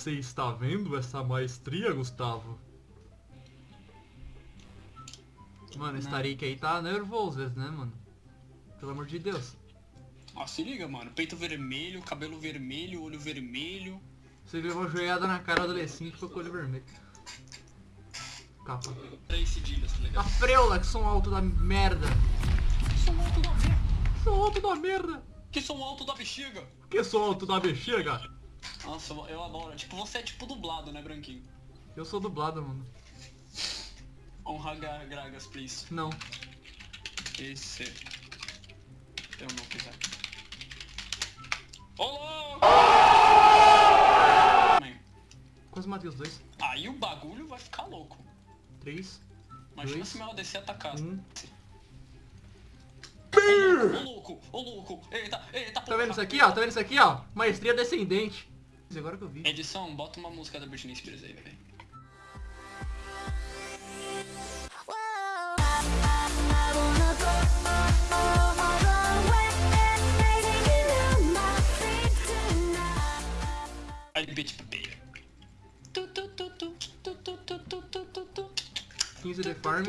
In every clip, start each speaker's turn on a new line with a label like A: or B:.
A: Você está vendo essa maestria, Gustavo? Mano, esse. Tarik aí tá nervoso, né, mano? Pelo amor de Deus.
B: Ó, se liga, mano. Peito vermelho, cabelo vermelho, olho vermelho.
A: Você levou uma joelhada na cara do adolescente e ficou com o olho vermelho. Capa.
B: Três cedilhas, tá
A: A
B: ligado?
A: freula, que som alto da merda.
B: Que som alto da merda.
A: Som alto da merda.
B: Que som alto da bexiga.
A: Que som alto da bexiga?
B: Nossa, eu- eu adoro. Tipo, você é tipo dublado, né, Branquinho?
A: Eu sou dublado, mano.
B: Honra Gra- Gragas, please.
A: Não.
B: Esse. Eu não quiser. Ô louco!
A: Quase matei os dois.
B: Aí o bagulho vai ficar louco.
A: Três.
B: Imagina
A: Dois.
B: se meu ADC atacar.
A: Um.
B: Ô louco, ô louco, eita, eita,
A: Tá vendo isso aqui, ó? Tá vendo isso aqui, ó? Maestria descendente agora que eu vi.
B: Edição, bota uma música da Britney Spears aí, velho. tu bitch tu
A: 15 de farm.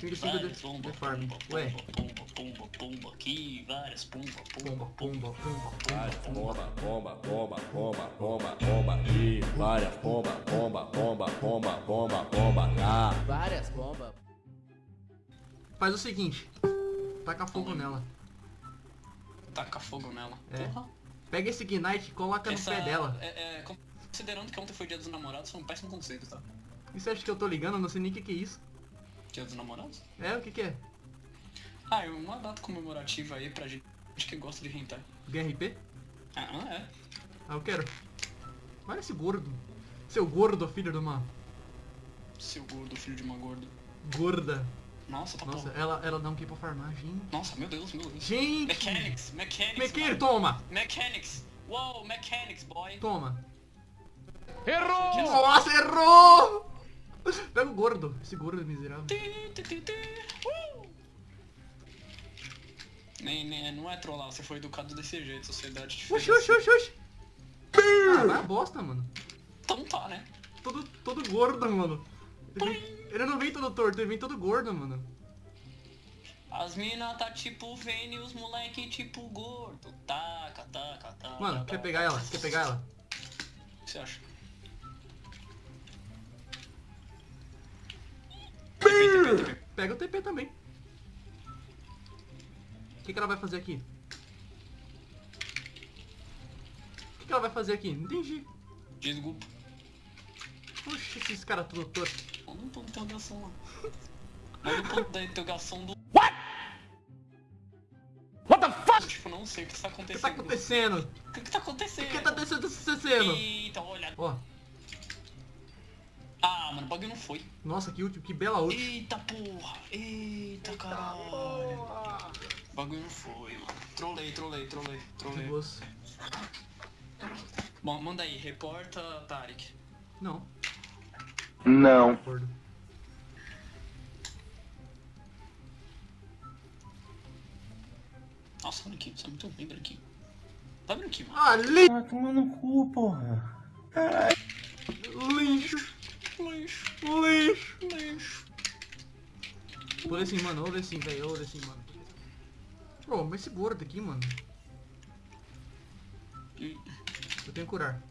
B: 25
A: de farm. Ué
B: pomba, pomba, aqui, várias pomba, pomba,
A: Pomba, pomba, pomba,
C: Várias
A: pomba.
C: pomba, pomba, pomba, pomba, pomba, aqui. Várias pomba, pomba, pomba, pomba, pomba, pomba lá.
D: Várias bombas.
A: Faz o seguinte. Taca fogo nela.
B: taca fogo nela.
A: É.
B: Porra.
A: Pega esse Ignite e coloca no
B: Essa,
A: pé dela.
B: É, é, considerando que ontem foi dia dos namorados, foi um péssimo conceito, tá?
A: E você acha que eu tô ligando? Eu não sei nem o que, que é isso.
B: Dia dos namorados?
A: É, o que, que é?
B: Ah, é uma data comemorativa aí pra gente que gosta de hentai.
A: GRP?
B: Ah, é.
A: Ah, eu quero. Olha esse gordo. Seu gordo, filho de uma
B: Seu gordo, filho de uma gorda.
A: gorda.
B: Nossa, tá
A: Nossa,
B: porra.
A: ela, ela dá um que pra farmar, gente.
B: Nossa, meu Deus, meu Deus.
A: Gente!
B: Mechanics, mechanics. Mano.
A: toma!
B: Mechanics. Wow, mechanics, boy.
A: Toma.
B: Errou!
A: Nossa, errou! Pega o gordo, esse gordo miserável.
B: Uh! Nem, nem, não é trollar, você foi educado desse jeito, sociedade te
A: Oxi, oxi, oxi, oxi. Ah, vai a bosta, mano.
B: Então tá, né?
A: Todo, todo gordo, mano. Ele, vem- ele não vem todo torto, ele vem todo gordo, mano.
B: As mina tá tipo Vênia e os moleque tipo gordo. Taca, taca, taca.
A: Mano,
B: taca,
A: quer pegar ela? Quer pegar ela?
B: O que você acha?
A: Pega o TP também. O que, que ela vai fazer aqui? O que, que ela vai fazer aqui? Não entendi.
B: Desculpa.
A: Puxa, esses caras tudo torto.
B: Manda um ponto de interrogação lá. Manda um ponto da interrogação do.
C: What the fuck?
B: Tipo, não sei o que tá
A: O que
B: acontecendo.
A: tá acontecendo?
B: O que, que tá acontecendo?
A: O que tá acontecendo?
B: Eita, olha.
A: Ó,
B: Ah, mano, o bagulho não foi.
A: nossa, que último, que bela ult.
B: Eita porra! Eita caralho! O bagulho não foi, mano. Trolei, trolei, trolei, trolei.
A: Perigoso.
B: Bom, manda aí, reporta Tarek.
A: Não,
E: Não.
B: Nossa, branquinho, você é muito bem, branquinho. Vai, branquinho, mano.
A: Ah, li...
E: Ah, toma no cu, porra.
A: lixo,
B: Lixo,
A: lixo.
B: lixo.
A: Vou ler assim, mano, ler assim, velho, ler assim, mano. Pô, mas esse gordo aqui, mano. Eu tenho que curar.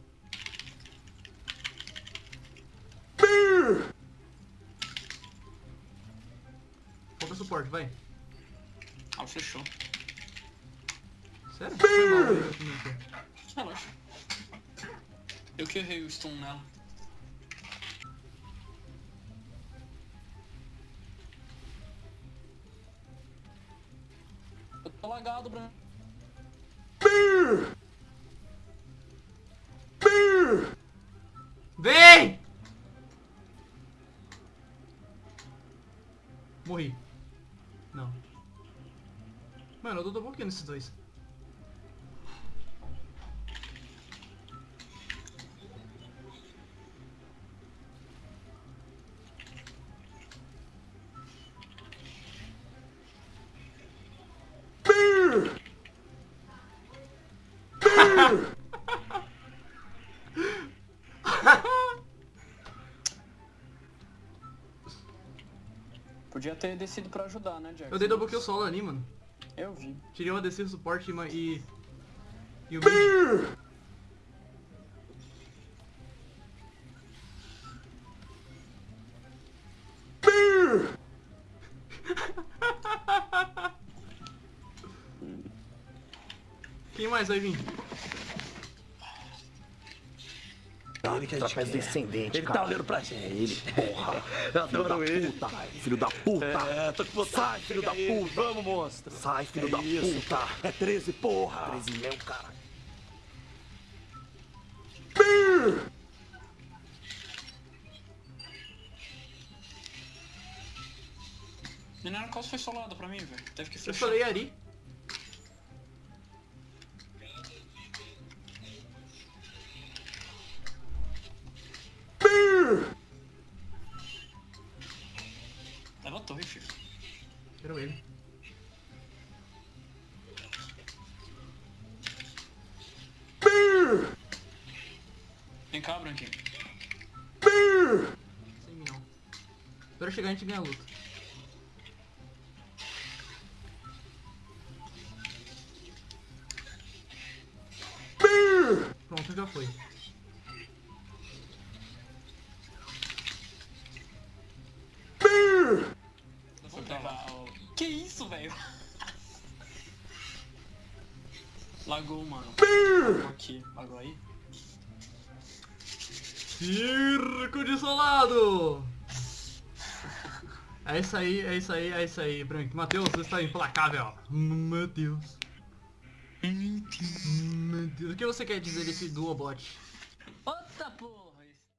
A: Falta suporte, vai.
B: Ah, fechou.
A: Sério? Foi mal.
B: Relaxa. Eu que errei o stun nela. Lagado, branco.
A: Vem! Morri. Não. Mano, eu tô bloqueando esses dois.
B: Podia ter descido pra ajudar, né, Jack?
A: Eu dei double kill solo ali, mano.
B: Eu vi.
A: Tirei uma descida suporte e... E o mid. Quem mais vai vir?
D: Ele que Trapézio descendente,
F: Ele
D: cara.
F: tá olhando pra gente.
D: É ele, porra.
F: Eu adoro ele.
D: Puta, filho da puta.
F: É, tô com vontade.
D: Sai, filho da
F: ele.
D: puta.
F: Vamos, monstro.
D: Sai, filho
F: É
D: da
F: isso.
D: puta.
F: É 13, porra.
D: 13 mesmo, cara.
B: Mineiro quase foi solado pra mim, velho. Teve que
A: Eu
B: fechar.
A: falei Ari.
B: Leva Cá, Branquinho.
A: Sem mim não. Espero chegar a gente ganhar a luta. Pronto, já foi.
B: O... Que isso, velho? Lagou, mano. Lagou aqui. Lagou aí?
A: Circo de solado! É isso aí, é isso aí, é isso aí, Branco. Matheus, você está implacável. Meu Deus. Meu Deus. O que você quer dizer desse Duobot?